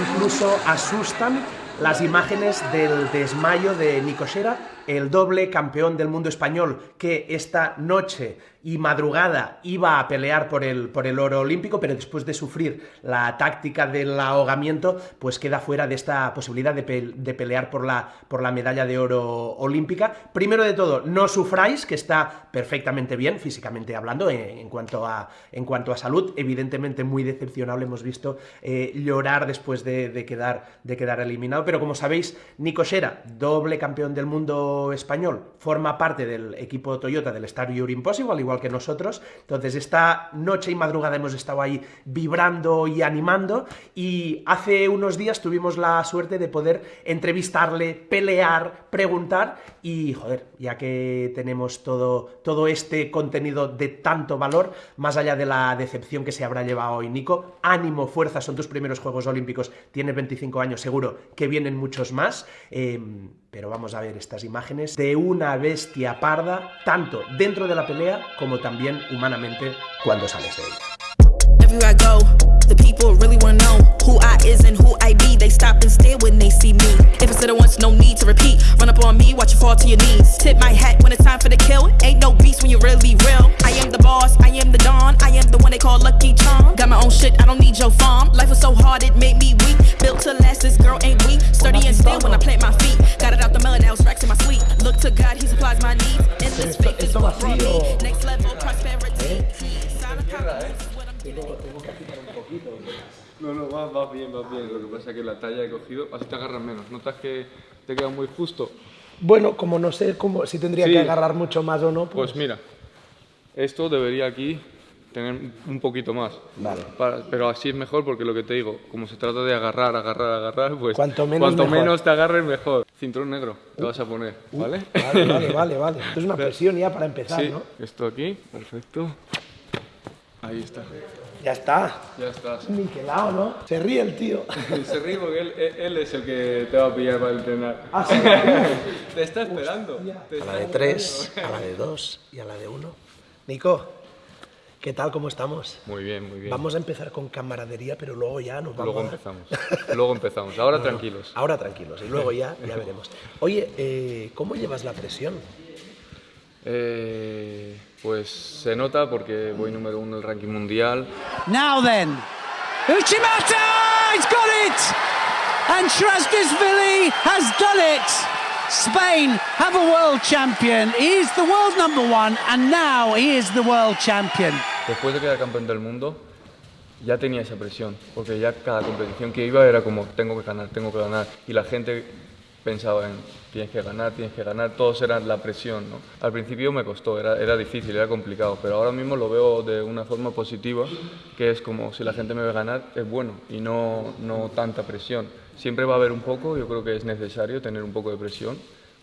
incluso asustan las imágenes del desmayo de Nico el doble campeón del mundo español, que esta noche y madrugada iba a pelear por el, por el oro olímpico, pero después de sufrir la táctica del ahogamiento, pues queda fuera de esta posibilidad de, pelear por la, por la medalla de oro olímpica. Primero de todo, no sufráis, que está perfectamente bien, físicamente hablando, en, cuanto, a, en cuanto a salud. Evidentemente muy decepcionable, hemos visto eh, llorar después de, quedar, de quedar eliminado, pero como sabéis, Nico Shera, doble campeón del mundo español, forma parte del equipo Toyota del Star You're Impossible, igual que nosotros. Entonces, esta noche y madrugada hemos estado ahí vibrando y animando y hace unos días tuvimos la suerte de poder entrevistarle, pelear, preguntar y, joder, ya que tenemos todo, todo este contenido de tanto valor, más allá de la decepción que se habrá llevado hoy Nico, ánimo, fuerza, son tus primeros Juegos Olímpicos, tienes 25 años, seguro que vienen muchos más. Em, pero vamos a ver estas imágenes de una bestia parda, tanto dentro de la pelea como también humanamente cuando sales de ella. Everywhere I go, the people really wanna know who I is and who I be. They stop and stare when they see me. If I said it once, no need to repeat. Run up on me, watch you fall to your knees. Tip my hat when it's time for the kill. Ain't no beast when you're really real. I am the boss, I am the dawn. I am the one they call Lucky Charm. Got my own shit, I don't need your farm. Life was so hard, it made me weak. Built to last, this girl ain't weak. Sturdy and still when I plant my feet. Got it out the melon, now it's racks in my sleep. Look to God, he supplies my needs. This faith is what brought me. Next level. No, no, va, va bien, va bien. Lo que pasa es que la talla he cogido, así te agarras menos. ¿Notas que te queda muy justo? Bueno, como no sé cómo, si tendría que agarrar mucho más o no. Pues... pues mira, esto debería aquí tener un poquito más. Vale. pero así es mejor porque lo que te digo, como se trata de agarrar, agarrar, agarrar, pues cuanto menos, cuanto menos te agarres mejor. Cinturón negro te vas a poner, ¿vale? Vale, vale, vale, vale. Esto es una presión ya para empezar, sí, ¿no? Esto aquí, perfecto. Ahí está. Ya está. Ya está. Niquelado, ¿no? Se ríe el tío. Se ríe porque él, él, es el que te va a pillar para entrenar. Ah, sí. te está esperando. a la de tres, a la de dos y a la de uno. Nico, ¿qué tal? ¿Cómo estamos? Muy bien, muy bien. Vamos a empezar con camaradería, pero luego ya nos vamos Luego empezamos. luego empezamos. Ahora tranquilos. Ahora tranquilos. Y luego ya, ya veremos. Oye, eh, ¿cómo llevas la presión? Eh, pues se nota porque voy número uno en el ranking mundial. Now then, Uchimata, he's got it! And Trasdisvili has done it! Spain have a world champion. He is the world number one, and now he is the world champion. Después de quedar campeón del mundo, ya tenía esa presión, porque ya cada competición que iba era como tengo que ganar, tengo que ganar, y la gente pensaba en tienes que ganar, tienes que ganar, todos eran la presión. ¿no? Al principio me costó, era, era difícil, era complicado, pero ahora mismo lo veo de una forma positiva, que es como si la gente me ve ganar, es bueno y no, no tanta presión. Siempre va a haber un poco, yo creo que es necesario tener un poco de presión,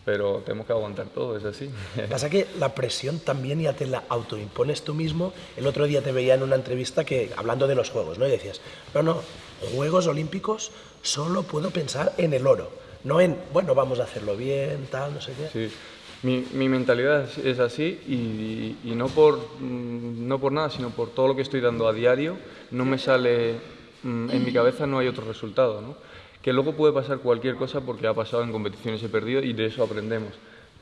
pero tenemos que aguantar todo, es así. Pasa que la presión también ya te la autoimpones tú mismo. El otro día te veía en una entrevista que, hablando de los Juegos, ¿no? Y decías, no, no, Juegos Olímpicos solo puedo pensar en el oro no en, bueno, vamos a hacerlo bien, tal, no sé qué. Sí. Mi, mentalidad es así y, y, no, por, mm, no por nada, sino por todo lo que estoy dando a diario, no me sale, mm, en mi cabeza no hay otro resultado, ¿no? Que luego puede pasar cualquier cosa porque ha pasado en competiciones, he perdido y de eso aprendemos.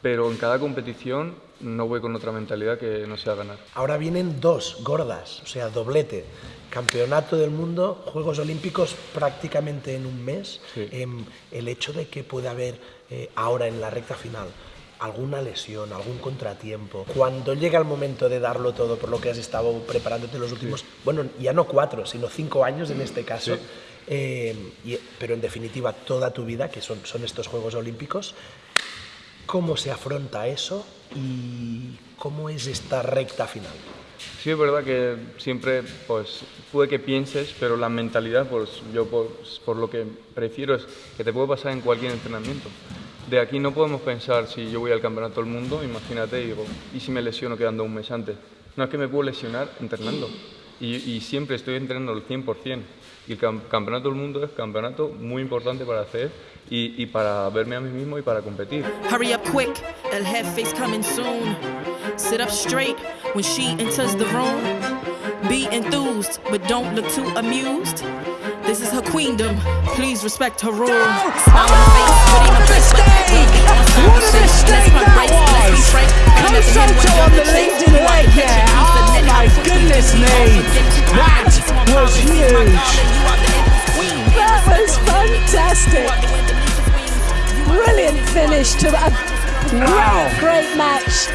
Pero en cada competición no voy con otra mentalidad que no sea ganar. Ahora vienen dos gordas, o sea, doblete. Campeonato del Mundo, Juegos Olímpicos prácticamente en un mes. Em, el hecho de que pueda haber eh, ahora en la recta final alguna lesión, algún contratiempo, cuando llega el momento de darlo todo por lo que has estado preparándote los últimos, bueno, ya no cuatro, sino cinco años en este caso, em, pero en definitiva toda tu vida, que son, son estos Juegos Olímpicos, ¿cómo se afronta eso y cómo es esta recta final? Sí, es verdad que siempre, pues, puede que pienses, pero la mentalidad, pues, yo pues, por, lo que prefiero es que te puede pasar en cualquier entrenamiento. De aquí no podemos pensar si yo voy al campeonato del mundo, imagínate, y digo, ¿y si me lesiono quedando un mes antes? No es que me puedo lesionar entrenando. Y, siempre estoy entrenando al 100%. Y el campeonato del mundo es campeonato muy importante para hacer y, y para verme a mí mismo y para competir. Hurry up quick, el jefe coming soon. Sit up straight when she enters the room. Be enthused, but don't look too amused. This is her queendom. Please respect her rules. No! Smile on her face, but ain't no place like What a mistake oh that was! Come Soto on the leading leg. there. Oh my goodness me! That was huge. That was fantastic. Brilliant finish to a great, great match.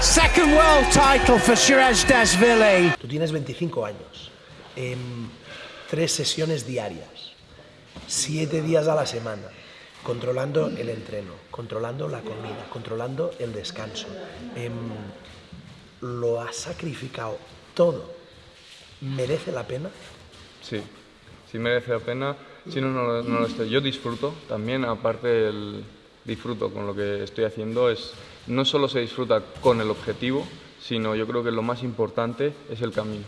Second world title for Shiraz Dasvili. Tú tienes 25 años. Tres sesiones diarias, siete días a la semana, controlando el entreno, controlando la comida, controlando el descanso. Em, lo has sacrificado todo. ¿Merece la pena? Sí, sí merece la pena. Si no, no, no lo estoy. Yo disfruto también, aparte el disfruto con lo que estoy haciendo, es no solo se disfruta con el objetivo, sino yo creo que lo más importante es el camino.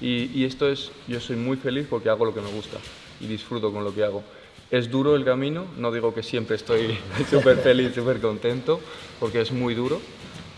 Y, y esto es, yo soy muy feliz porque hago lo que me gusta y disfruto con lo que hago. Es duro el camino, no digo que siempre estoy súper feliz, súper contento, porque es muy duro,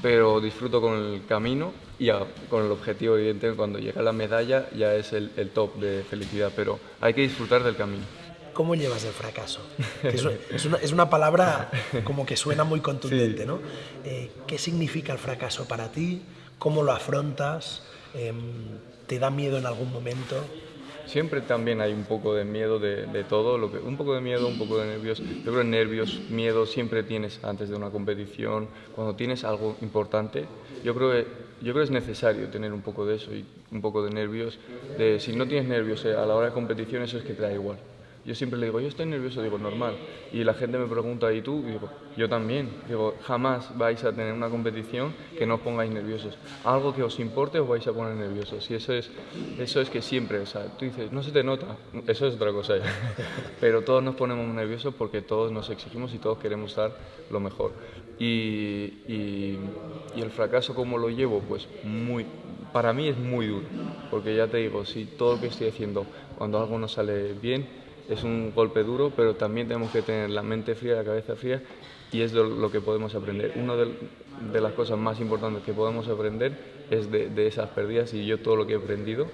pero disfruto con el camino y a- con el objetivo, evidentemente, cuando llega la medalla ya es el, el top de felicidad, pero hay que disfrutar del camino. ¿Cómo llevas el fracaso? Es, es una, es una palabra como que suena muy contundente, ¿no? Eh, ¿Qué significa el fracaso para ti? ¿Cómo lo afrontas? Em, ¿Te da miedo en algún momento? Siempre también hay un poco de miedo de, todo, lo que, un poco de miedo, un poco de nervios. Yo creo que nervios, miedo siempre tienes antes de una competición, cuando tienes algo importante. Yo creo que, yo creo que es necesario tener un poco de eso y un poco de nervios. Si no tienes nervios eh, a la hora de competición, eso es que te da igual. Yo siempre le digo, yo estoy nervioso, digo, normal. Y la gente me pregunta, ¿y tú? Y digo, yo también. Digo, jamás vais a tener una competición que no os pongáis nerviosos. Algo que os importe os vais a poner nerviosos. Y eso es, eso es que siempre, o sea, tú dices, no se te nota, eso es otra cosa ya. Pero todos nos ponemos nerviosos porque todos nos exigimos y todos queremos dar lo mejor. Y, y, y el fracaso, ¿cómo lo llevo? Pues muy, para mí es muy duro. Porque ya te digo, si todo lo que estoy haciendo, cuando algo no sale bien, es un golpe duro, pero también tenemos que tener la mente fría, la cabeza fría, y es lo, que podemos aprender. Una de, de las cosas más importantes que podemos aprender es de, de esas pérdidas, y yo todo lo que he aprendido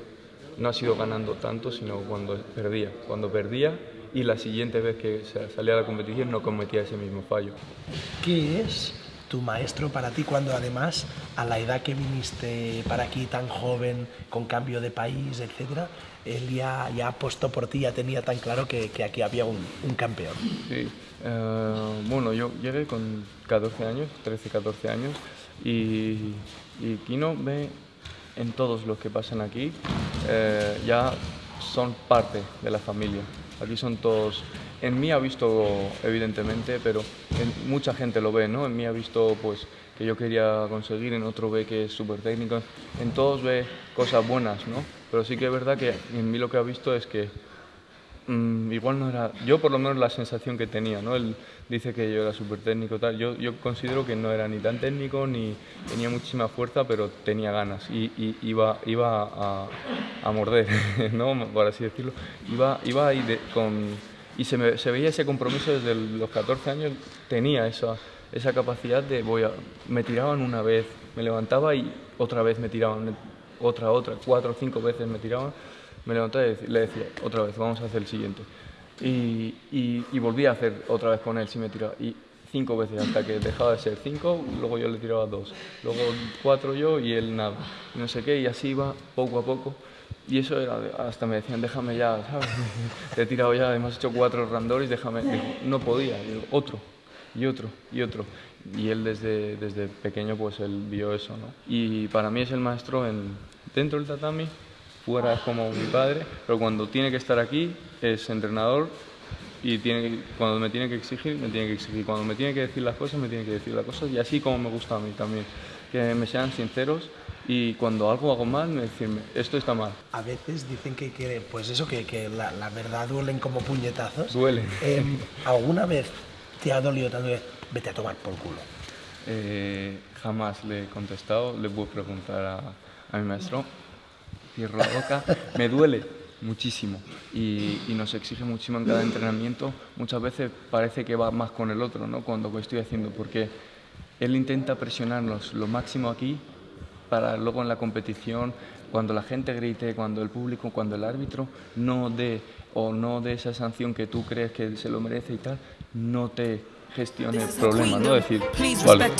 no ha sido ganando tanto, sino cuando perdía. Cuando perdía y la siguiente vez que salía a la competición no cometía ese mismo fallo. ¿Qué es tu maestro para ti cuando además a la edad que viniste para aquí tan joven, con cambio de país, etcétera, él ya, ya apostó por ti, ya tenía tan claro que, que aquí había un, un campeón? Sí, eh, bueno, yo llegué con 14 años, 13, 14 años, y, y Kino ve en todos los que pasan aquí, eh, ya son parte de la familia. Aquí son todos, en mí ha visto evidentemente, pero en- mucha gente lo ve, ¿no? En mí ha visto pues que yo quería conseguir, en otro ve que es súper técnico, en todos ve cosas buenas, ¿no? Pero sí que es verdad que en mí lo que ha visto es que Mm, igual no era, yo por lo menos la sensación que tenía, ¿no? Él dice que yo era súper técnico, tal. Yo, yo considero que no era ni tan técnico ni tenía muchísima fuerza, pero tenía ganas y, y iba, iba a, a morder, ¿no? Por así decirlo. Iba, iba ahí de- con, y se, me- se veía ese compromiso desde los 14 años, tenía esa, esa capacidad de, voy a, me tiraban una vez, me levantaba y otra vez me tiraban, otra, otra, cuatro o cinco veces me tiraban me levantaba y le decía, otra vez, vamos a hacer el siguiente. Y, y, y volví a hacer otra vez con él, si me tiraba. Y cinco veces, hasta que dejaba de ser cinco, luego yo le tiraba dos. Luego cuatro yo y él nada. No sé qué, y así iba poco a poco. Y eso era, hasta me decían, déjame ya, ¿sabes? Te he tirado ya, hemos hecho cuatro randoris, déjame. Digo, no podía, digo, otro, y otro, y otro. Y él desde, desde pequeño, pues él vio eso, ¿no? Y para mí es el maestro en, dentro del tatami, fuera es como mi padre, pero cuando tiene que estar aquí es entrenador y tiene cuando me tiene que exigir, me tiene que exigir. Cuando me tiene que decir las cosas, me tiene que decir las cosas y así como me gusta a mí también. Que me sean sinceros y cuando algo hago mal, me decirme, esto está mal. A veces dicen que, que, pues eso, que, que la, la verdad duelen como puñetazos. Duele. Em, ¿Alguna vez te ha dolido tanto que vete a tomar por culo? Eh, jamás le he contestado, le puedo preguntar a, a mi maestro, cierro la boca, me duele muchísimo y, y nos exige muchísimo en cada entrenamiento. Muchas veces parece que va más con el otro, ¿no? Cuando lo estoy haciendo, porque él intenta presionarnos lo máximo aquí para luego en la competición cuando la gente grite, cuando el público, cuando el árbitro no dé o no dé esa sanción que tú crees que se lo merece y tal, no te gestione el problema, ¿no? Decir, vale,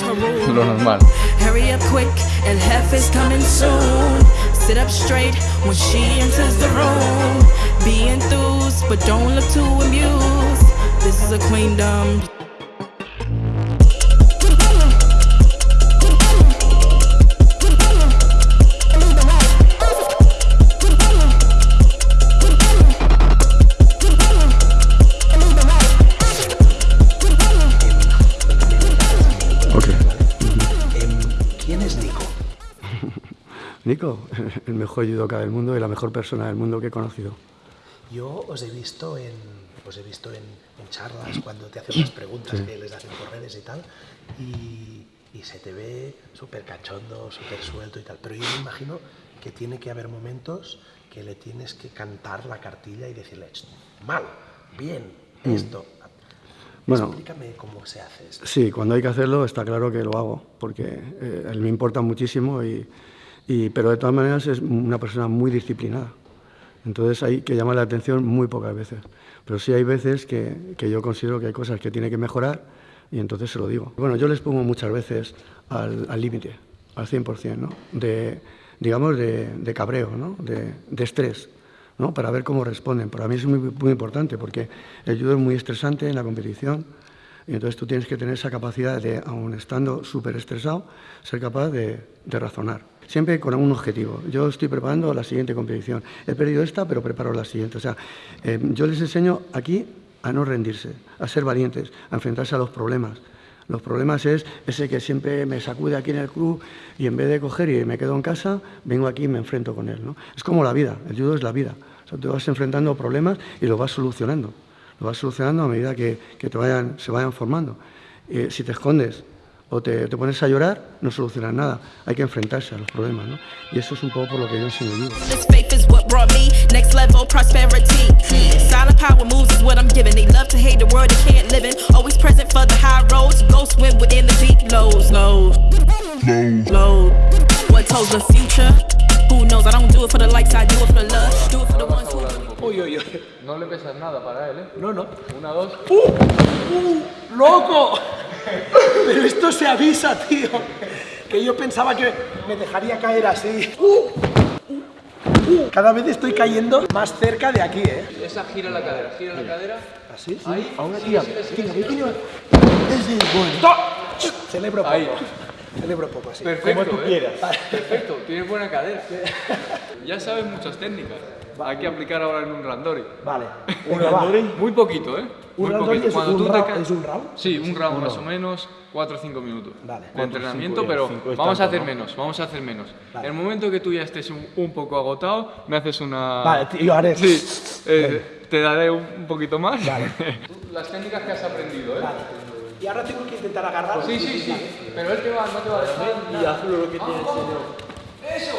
lo normal. Hurry up quick, el jefe's coming soon. Sit up straight when she enters the room. Be enthused, but don't look too amused. This is a queendom. Nico, el mejor judoka del mundo y la mejor persona del mundo que he conocido. Yo os he visto en, os he visto en, en charlas cuando te hacen las preguntas que les hacen por redes y tal, y, y se te ve súper cachondo, súper suelto y tal. Pero yo me imagino que tiene que haber momentos que le tienes que cantar la cartilla y decirle, "Ch, mal, bien, esto. Bueno. Explícame cómo se hace esto. Sí, cuando hay que hacerlo está claro que lo hago, porque eh, él me importa muchísimo, y, y- pero de todas maneras es una persona muy disciplinada. Entonces hay que llamar la atención muy pocas veces. Pero sí hay veces que, que yo considero que hay cosas que tiene que mejorar y entonces se lo digo. Bueno, yo les pongo muchas veces al al límite, al 100%, ¿no? De, digamos, de, de cabreo, ¿no? De, de estrés. ¿no? para ver cómo responden. Para mí es muy, muy importante porque el judo es muy estresante en la competición y entonces tú tienes que tener esa capacidad de, aun estando súper estresado, ser capaz de, de razonar. Siempre con un objetivo. Yo estoy preparando la siguiente competición. He perdido esta, pero preparo la siguiente. O sea, eh, yo les enseño aquí a no rendirse, a ser valientes, a enfrentarse a los problemas. Los problemas es ese que siempre me sacude aquí en el club y en vez de coger y me quedo en casa, vengo aquí y me enfrento con él. ¿no? Es como la vida, el judo es la vida. O sea, te vas enfrentando problemas y los vas solucionando. Lo vas solucionando a medida que, que te vayan, se vayan formando. Eh, si te escondes o te, te, pones a llorar, no solucionas nada. Hay que enfrentarse a los problemas. ¿no? Y eso es un poco por lo que yo enseño who. Uy, uy, uy. No le pesas nada para él, ¿eh? No, no. Una, dos. ¡Uh! ¡Loco! Pero esto se avisa, tío. Que yo pensaba que me dejaría caer así. ¡Uh! ¡Uh! Cada vez estoy cayendo más cerca de aquí, ¿eh? Esa gira la cadera, gira la cadera. ¿Así? Sí. Ahí. Ahora tira. Tira, tira. Celebro poco. Ahí. Celebro poco, sí. Perfecto, ¿eh? Perfecto, tienes buena cadera. Ya sabes muchas técnicas. Hay que aplicar ahora en un randori. Vale. ¿Un randori? Muy poquito, ¿eh? ¿Un Muy randori poquito. es Cuando un tú te es un round? Sí, un round más o menos, 4 o 5 minutos Vale. de entrenamiento, cinco, pero cinco vamos a tanto, hacer ¿no? menos, vamos a hacer menos. Vale. En el momento que tú ya estés un, un poco agotado, me haces una... Vale, yo haré. Sí, eh, te daré un, un poquito más. Vale. Las técnicas que has aprendido, ¿eh? Y ahora tengo que intentar agarrar. Sí, sí, sí, pero él te va, no te va a dejar. Y hazlo lo que tienes ¡Eso!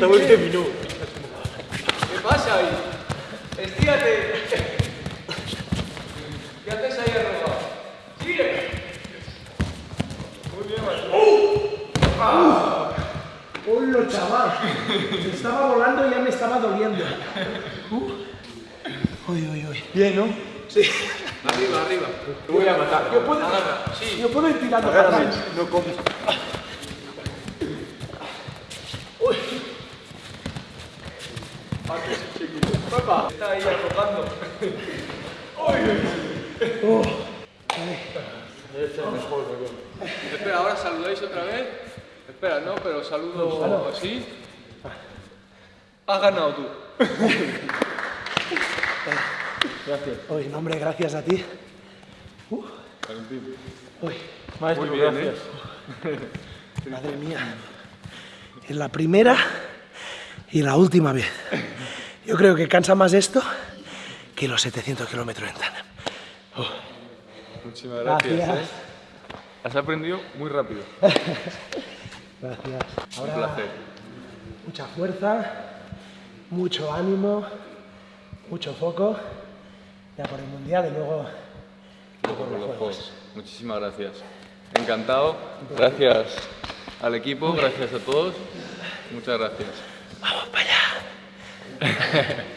Te voy a minuto. ¿Qué pasa ahí? Estírate. ¿Qué haces ahí arrogado? ¡Sigue! Muy bien, Martín. ¡Hola, chaval! Me estaba volando y ya me estaba doliendo. Uh. Uy, uy, uy. Bien, ¿no? Sí. Arriba, arriba. Te voy a matar. Yo puedo, sí. yo puedo ir tirando para Agárrame, no comes. Está ahí arrojando. Espera, ahora saludáis otra vez. Espera, no, pero saludo así. Has ganado tú. Uy, no, hombre, gracias a ti. Uh. Uy, Muy bien, ¿eh? madre mía. Es la primera y la última vez. Yo creo que cansa más esto que los 700 kilómetros en tándem. Muchísimas gracias. Gracias. ¿eh? Has aprendido muy rápido. Gracias. Un Ahora, placer. mucha fuerza, mucho ánimo, mucho foco. Ya por el mundial y luego por los juegos. Muchísimas gracias. Encantado. Gracias. al equipo, gracias a todos. Muchas gracias. Vamos para allá.